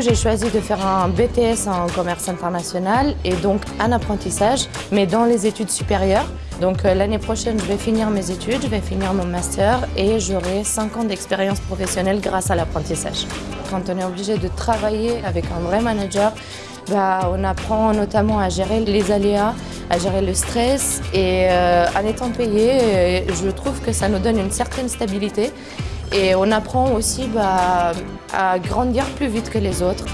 j'ai choisi de faire un BTS en commerce international et donc un apprentissage, mais dans les études supérieures. Donc euh, l'année prochaine, je vais finir mes études, je vais finir mon master et j'aurai 5 ans d'expérience professionnelle grâce à l'apprentissage. Quand on est obligé de travailler avec un vrai manager, bah, on apprend notamment à gérer les aléas, à gérer le stress et euh, en étant payé, euh, je trouve que ça nous donne une certaine stabilité et on apprend aussi bah, à grandir plus vite que les autres.